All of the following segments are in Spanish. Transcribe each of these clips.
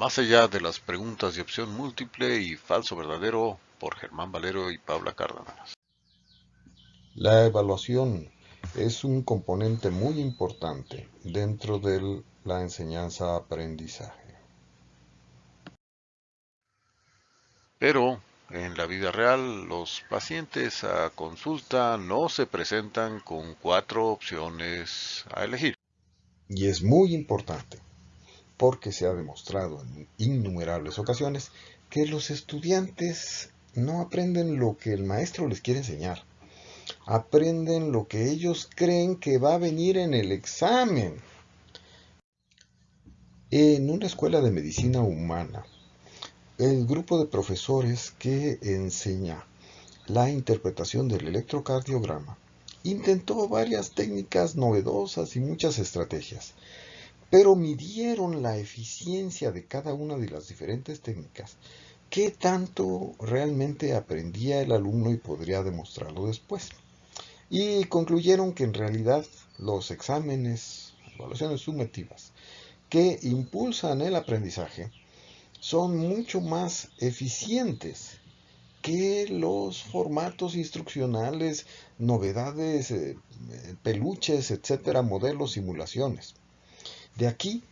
Más allá de las preguntas de opción múltiple y falso verdadero por Germán Valero y Paula Cárdenas. La evaluación es un componente muy importante dentro de la enseñanza-aprendizaje. Pero en la vida real, los pacientes a consulta no se presentan con cuatro opciones a elegir. Y es muy importante, porque se ha demostrado en innumerables ocasiones que los estudiantes no aprenden lo que el maestro les quiere enseñar. Aprenden lo que ellos creen que va a venir en el examen. En una escuela de medicina humana, el grupo de profesores que enseña la interpretación del electrocardiograma intentó varias técnicas novedosas y muchas estrategias, pero midieron la eficiencia de cada una de las diferentes técnicas, qué tanto realmente aprendía el alumno y podría demostrarlo después. Y concluyeron que en realidad los exámenes, evaluaciones sumativas, que impulsan el aprendizaje, son mucho más eficientes que los formatos instruccionales, novedades, eh, peluches, etcétera, modelos, simulaciones. De aquí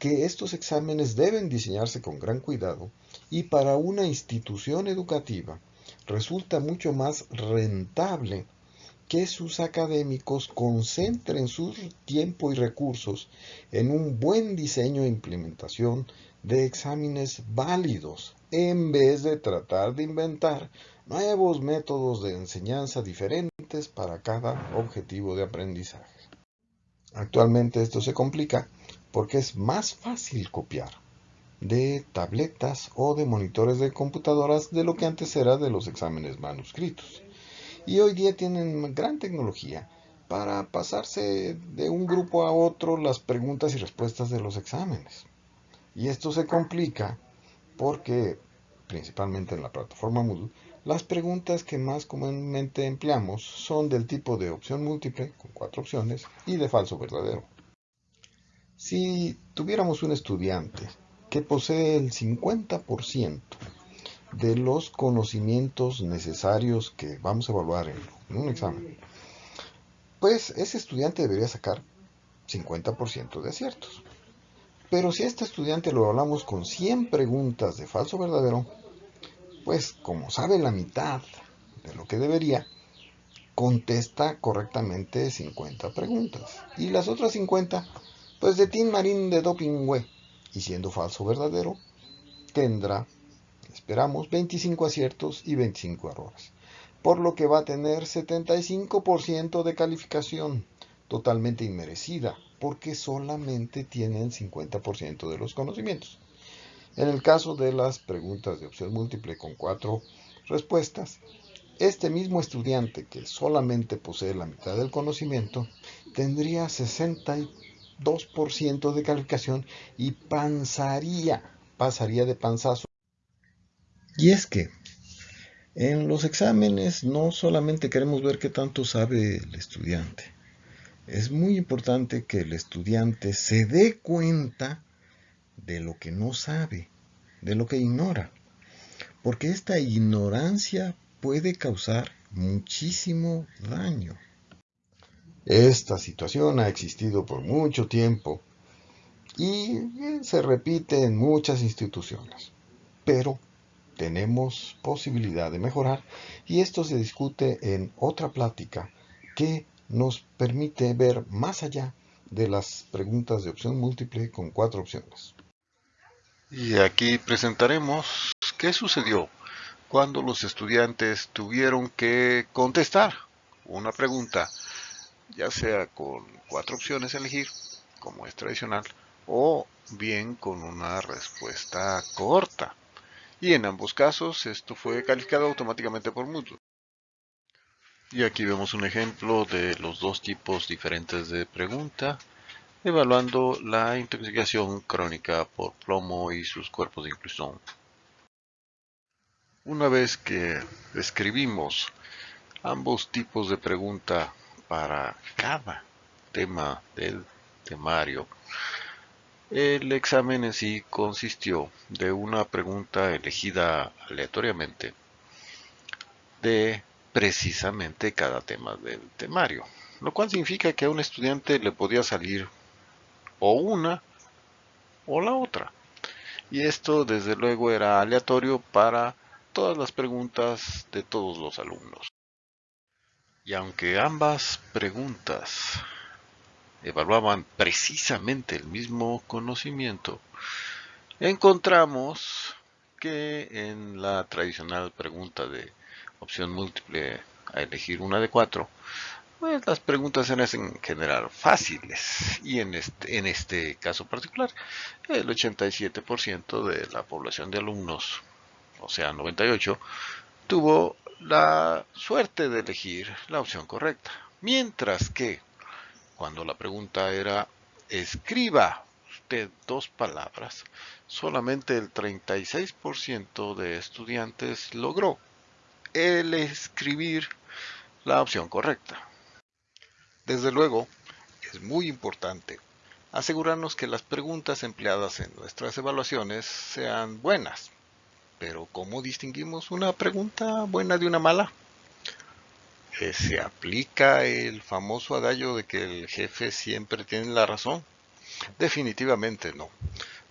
que estos exámenes deben diseñarse con gran cuidado y para una institución educativa resulta mucho más rentable que sus académicos concentren su tiempo y recursos en un buen diseño e implementación de exámenes válidos en vez de tratar de inventar nuevos métodos de enseñanza diferentes para cada objetivo de aprendizaje. Actualmente esto se complica porque es más fácil copiar de tabletas o de monitores de computadoras de lo que antes era de los exámenes manuscritos. Y hoy día tienen gran tecnología para pasarse de un grupo a otro las preguntas y respuestas de los exámenes. Y esto se complica porque, principalmente en la plataforma Moodle, las preguntas que más comúnmente empleamos son del tipo de opción múltiple, con cuatro opciones, y de falso verdadero. Si tuviéramos un estudiante que posee el 50% de los conocimientos necesarios que vamos a evaluar en un examen, pues ese estudiante debería sacar 50% de aciertos. Pero si a este estudiante lo hablamos con 100 preguntas de falso verdadero, pues como sabe la mitad de lo que debería, contesta correctamente 50 preguntas. Y las otras 50, pues de Tim Marín de Dopingüe. Y siendo falso verdadero, tendrá, esperamos, 25 aciertos y 25 errores. Por lo que va a tener 75% de calificación totalmente inmerecida porque solamente tienen 50% de los conocimientos. En el caso de las preguntas de opción múltiple con cuatro respuestas, este mismo estudiante que solamente posee la mitad del conocimiento tendría 62% de calificación y panzaría, pasaría de panzazo. Y es que en los exámenes no solamente queremos ver qué tanto sabe el estudiante, es muy importante que el estudiante se dé cuenta de lo que no sabe, de lo que ignora, porque esta ignorancia puede causar muchísimo daño. Esta situación ha existido por mucho tiempo y se repite en muchas instituciones, pero tenemos posibilidad de mejorar y esto se discute en otra plática que nos permite ver más allá de las preguntas de opción múltiple con cuatro opciones. Y aquí presentaremos qué sucedió cuando los estudiantes tuvieron que contestar una pregunta, ya sea con cuatro opciones a elegir, como es tradicional, o bien con una respuesta corta. Y en ambos casos esto fue calificado automáticamente por Moodle. Y aquí vemos un ejemplo de los dos tipos diferentes de pregunta, evaluando la intoxicación crónica por plomo y sus cuerpos de inclusión. Una vez que escribimos ambos tipos de pregunta para cada tema del temario, El examen en sí consistió de una pregunta elegida aleatoriamente de precisamente cada tema del temario, lo cual significa que a un estudiante le podía salir o una o la otra. Y esto desde luego era aleatorio para todas las preguntas de todos los alumnos. Y aunque ambas preguntas evaluaban precisamente el mismo conocimiento, encontramos que en la tradicional pregunta de opción múltiple a elegir una de cuatro, pues las preguntas eran en general fáciles. Y en este, en este caso particular el 87% de la población de alumnos, o sea 98, tuvo la suerte de elegir la opción correcta. Mientras que cuando la pregunta era escriba usted dos palabras, solamente el 36% de estudiantes logró escribir la opción correcta. Desde luego, es muy importante asegurarnos que las preguntas empleadas en nuestras evaluaciones sean buenas. Pero ¿cómo distinguimos una pregunta buena de una mala? Eh, ¿Se aplica el famoso adagio de que el jefe siempre tiene la razón? Definitivamente no.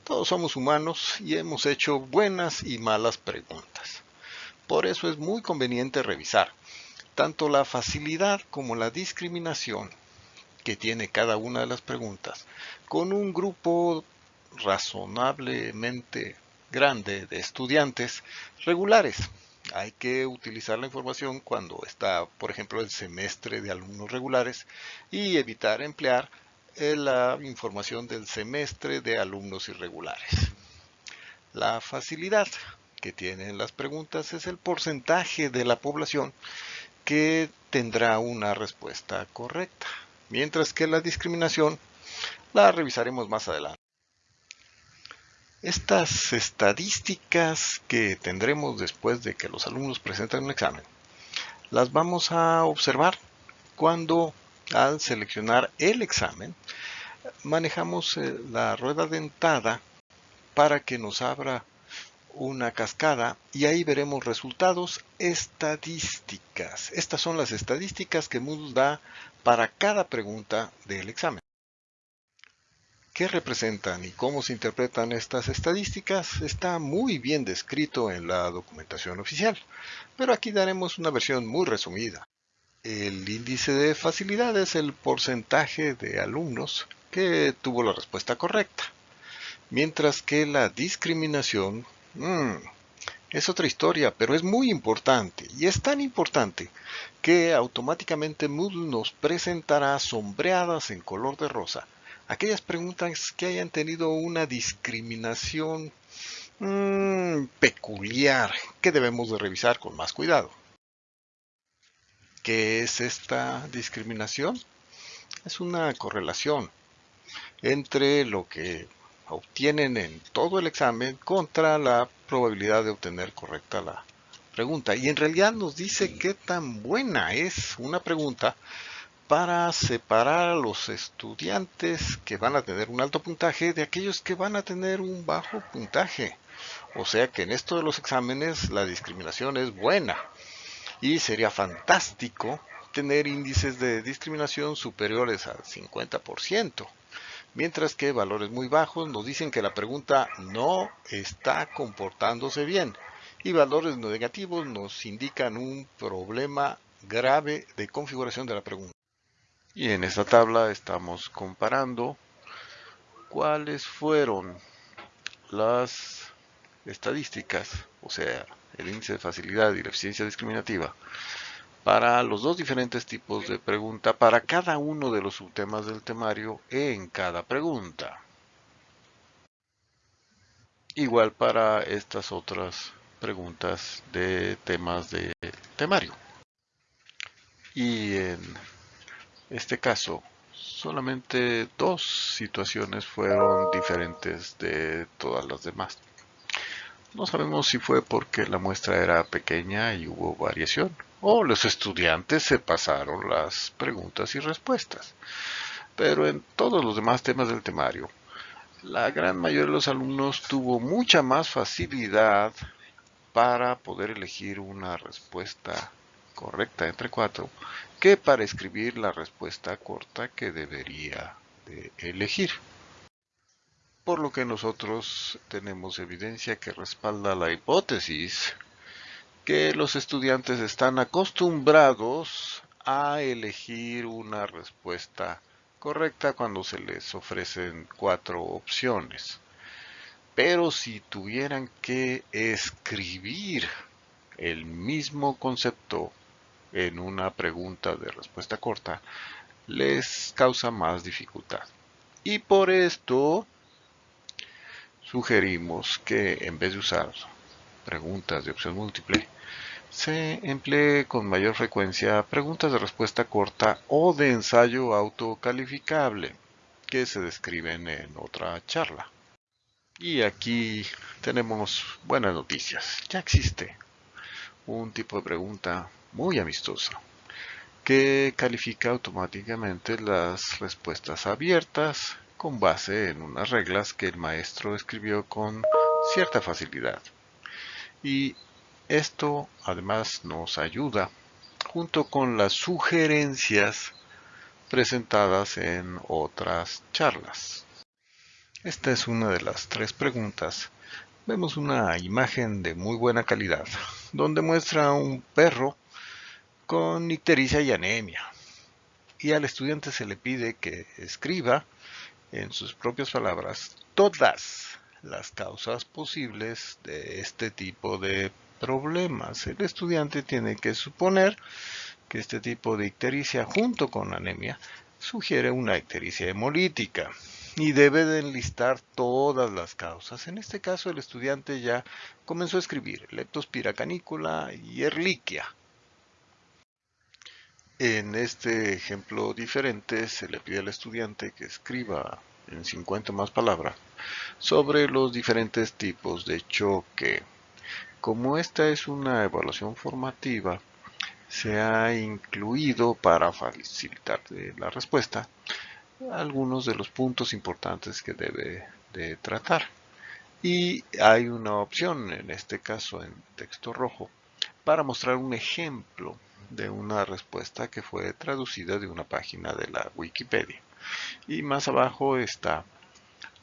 Todos somos humanos y hemos hecho buenas y malas preguntas. Por eso es muy conveniente revisar tanto la facilidad como la discriminación que tiene cada una de las preguntas con un grupo razonablemente grande de estudiantes regulares. Hay que utilizar la información cuando está, por ejemplo, el semestre de alumnos regulares y evitar emplear eh, la información del semestre de alumnos irregulares. La facilidad que tienen las preguntas es el porcentaje de la población que tendrá una respuesta correcta, mientras que la discriminación la revisaremos más adelante. Estas estadísticas que tendremos después de que los alumnos presenten un examen, las vamos a observar cuando al seleccionar el examen manejamos eh, la rueda dentada para que nos abra una cascada y ahí veremos resultados estadísticas. Estas son las estadísticas que Moodle da para cada pregunta del examen. ¿Qué representan y cómo se interpretan estas estadísticas? Está muy bien descrito en la documentación oficial, pero aquí daremos una versión muy resumida. El índice de facilidad es el porcentaje de alumnos que tuvo la respuesta correcta, mientras que la discriminación mmm, es otra historia, pero es muy importante, y es tan importante que automáticamente Moodle nos presentará sombreadas en color de rosa aquellas preguntas que hayan tenido una discriminación mm, peculiar que debemos de revisar con más cuidado. ¿Qué es esta discriminación? Es una correlación entre lo que obtienen en todo el examen contra la probabilidad de obtener correcta la pregunta. Y en realidad nos dice qué tan buena es una pregunta para separar a los estudiantes que van a tener un alto puntaje de aquellos que van a tener un bajo puntaje. O sea que en esto de los exámenes la discriminación es buena y sería fantástico tener índices de discriminación superiores al 50%, mientras que valores muy bajos nos dicen que la pregunta no está comportándose bien y valores negativos nos indican un problema grave de configuración de la pregunta. Y en esta tabla estamos comparando cuáles fueron las estadísticas, o sea, el índice de facilidad y la eficiencia discriminativa, para los dos diferentes tipos de pregunta para cada uno de los subtemas del temario en cada pregunta. Igual para estas otras preguntas de temas de temario. Y en este caso, solamente dos situaciones fueron diferentes de todas las demás. No sabemos si fue porque la muestra era pequeña y hubo variación, o los estudiantes se pasaron las preguntas y respuestas. Pero en todos los demás temas del temario, la gran mayoría de los alumnos tuvo mucha más facilidad para poder elegir una respuesta correcta entre cuatro que para escribir la respuesta corta que debería de elegir. Por lo que nosotros tenemos evidencia que respalda la hipótesis que los estudiantes están acostumbrados a elegir una respuesta correcta cuando se les ofrecen cuatro opciones. Pero si tuvieran que escribir el mismo concepto en una pregunta de respuesta corta, les causa más dificultad. Y por esto sugerimos que en vez de usar preguntas de opción múltiple, se emplee con mayor frecuencia preguntas de respuesta corta o de ensayo autocalificable que se describen en otra charla. Y aquí tenemos buenas noticias. Ya existe un tipo de pregunta muy amistosa que califica automáticamente las respuestas abiertas con base en unas reglas que el maestro escribió con cierta facilidad. Y esto además nos ayuda junto con las sugerencias presentadas en otras charlas. Esta es una de las tres preguntas. Vemos una imagen de muy buena calidad, donde muestra un perro con ictericia y anemia. Y al estudiante se le pide que escriba, en sus propias palabras, todas las causas posibles de este tipo de problemas. El estudiante tiene que suponer que este tipo de ictericia junto con anemia sugiere una ictericia hemolítica y debe de enlistar todas las causas. En este caso el estudiante ya comenzó a escribir leptospira canícula y erliquia. En este ejemplo diferente se le pide al estudiante que escriba en 50 más palabras sobre los diferentes tipos de choque como esta es una evaluación formativa, se ha incluido para facilitar la respuesta algunos de los puntos importantes que debe de tratar. Y hay una opción, en este caso en texto rojo, para mostrar un ejemplo de una respuesta que fue traducida de una página de la Wikipedia. Y más abajo está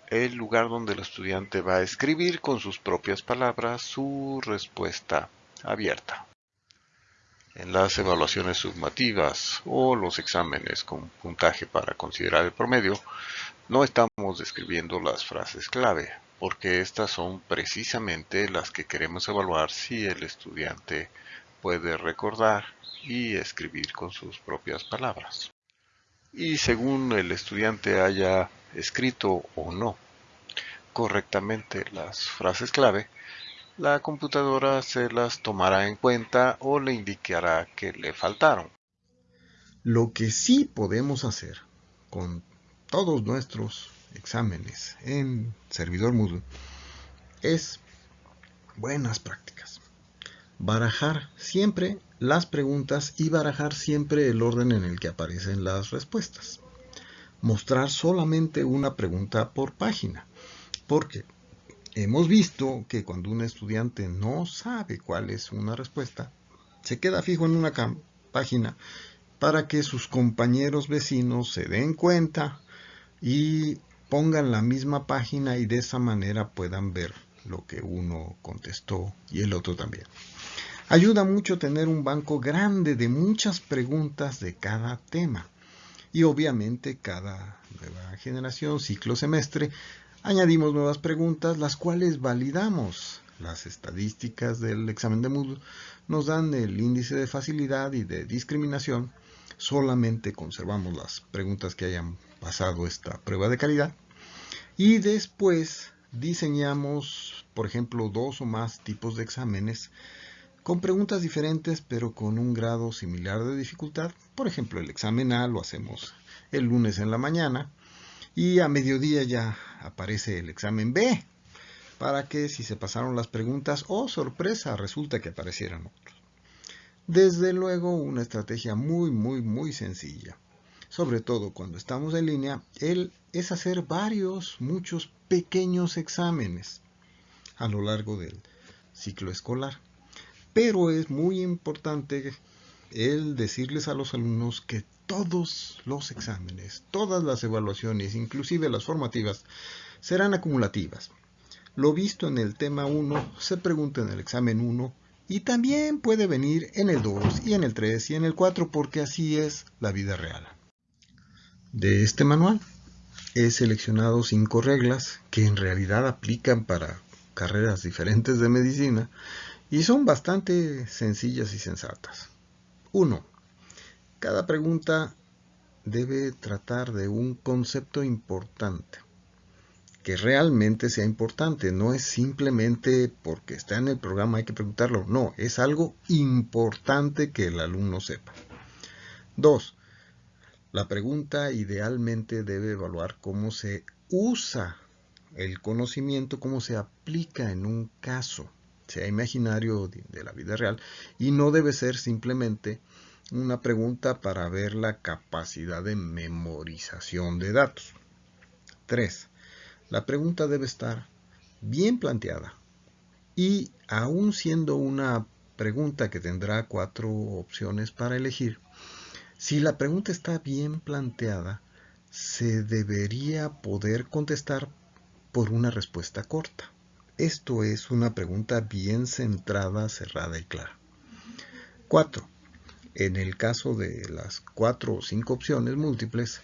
el lugar donde el estudiante va a escribir con sus propias palabras su respuesta abierta. En las evaluaciones sumativas o los exámenes con puntaje para considerar el promedio, no estamos describiendo las frases clave, porque estas son precisamente las que queremos evaluar si el estudiante puede recordar y escribir con sus propias palabras. Y según el estudiante haya escrito o no correctamente las frases clave, la computadora se las tomará en cuenta o le indicará que le faltaron. Lo que sí podemos hacer con todos nuestros exámenes en servidor Moodle es buenas prácticas. Barajar siempre las preguntas y barajar siempre el orden en el que aparecen las respuestas mostrar solamente una pregunta por página. Porque hemos visto que cuando un estudiante no sabe cuál es una respuesta, se queda fijo en una página para que sus compañeros vecinos se den cuenta y pongan la misma página y de esa manera puedan ver lo que uno contestó y el otro también. Ayuda mucho tener un banco grande de muchas preguntas de cada tema. Y obviamente cada nueva generación, ciclo semestre, añadimos nuevas preguntas, las cuales validamos. Las estadísticas del examen de Moodle nos dan el índice de facilidad y de discriminación. Solamente conservamos las preguntas que hayan pasado esta prueba de calidad. Y después diseñamos, por ejemplo, dos o más tipos de exámenes con preguntas diferentes pero con un grado similar de dificultad. Por ejemplo, el examen A lo hacemos el lunes en la mañana y a mediodía ya aparece el examen B para que si se pasaron las preguntas, oh sorpresa, resulta que aparecieran otros. Desde luego una estrategia muy muy muy sencilla. sobre todo cuando estamos en línea, es hacer varios, muchos pequeños exámenes a lo largo del ciclo escolar. Pero es muy importante el decirles a los alumnos que todos los exámenes, todas las evaluaciones, inclusive las formativas, serán acumulativas. Lo visto en el tema 1 se pregunta en el examen 1 y también puede venir en el 2 y en el 3 y en el 4 porque así es la vida real. De este manual he seleccionado cinco reglas que en realidad aplican para carreras diferentes de medicina y son bastante sencillas y sensatas. 1. Cada pregunta debe tratar de un concepto importante que realmente sea importante. No es simplemente porque está en el programa hay que preguntarlo. No, es algo importante que el alumno sepa. 2. La pregunta idealmente debe evaluar cómo se usa el conocimiento, cómo se aplica en un caso, sea imaginario de la vida real, y no debe ser simplemente una pregunta para ver la capacidad de memorización de datos. 3. La pregunta debe estar bien planteada y aún siendo una pregunta que tendrá cuatro opciones para elegir, si la pregunta está bien planteada, se debería poder contestar por una respuesta corta. Esto es una pregunta bien centrada, cerrada y clara. 4. En el caso de las cuatro o cinco opciones múltiples,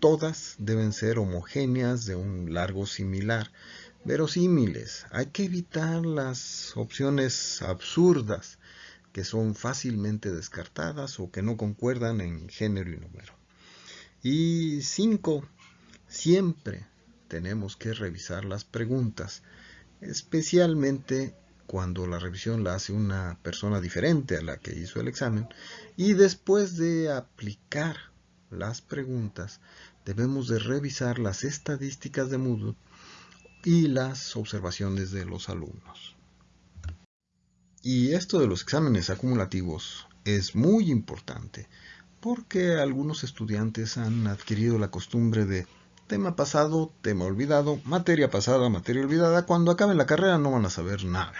todas deben ser homogéneas de un largo similar, verosímiles. Hay que evitar las opciones absurdas que son fácilmente descartadas o que no concuerdan en género y número. Y cinco, siempre tenemos que revisar las preguntas, especialmente cuando la revisión la hace una persona diferente a la que hizo el examen y después de aplicar las preguntas, debemos de revisar las estadísticas de Moodle y las observaciones de los alumnos. Y esto de los exámenes acumulativos es muy importante porque algunos estudiantes han adquirido la costumbre de tema pasado, tema olvidado, materia pasada, materia olvidada, cuando acaben la carrera no van a saber nada.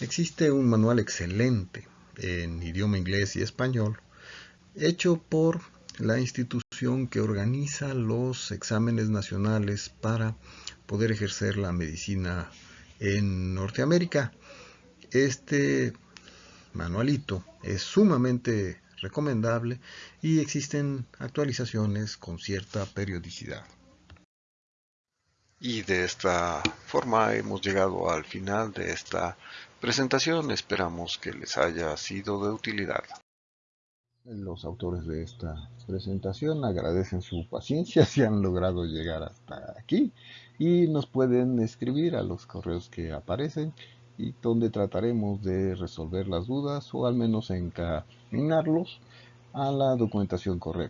Existe un manual excelente en idioma inglés y español hecho por la institución que organiza los exámenes nacionales para poder ejercer la medicina en Norteamérica. Este manualito es sumamente recomendable y existen actualizaciones con cierta periodicidad. Y de esta forma hemos llegado al final de esta presentación. Esperamos que les haya sido de utilidad. Los autores de esta presentación agradecen su paciencia si han logrado llegar hasta aquí y nos pueden escribir a los correos que aparecen y donde trataremos de resolver las dudas o al menos encaminarlos a la documentación correcta.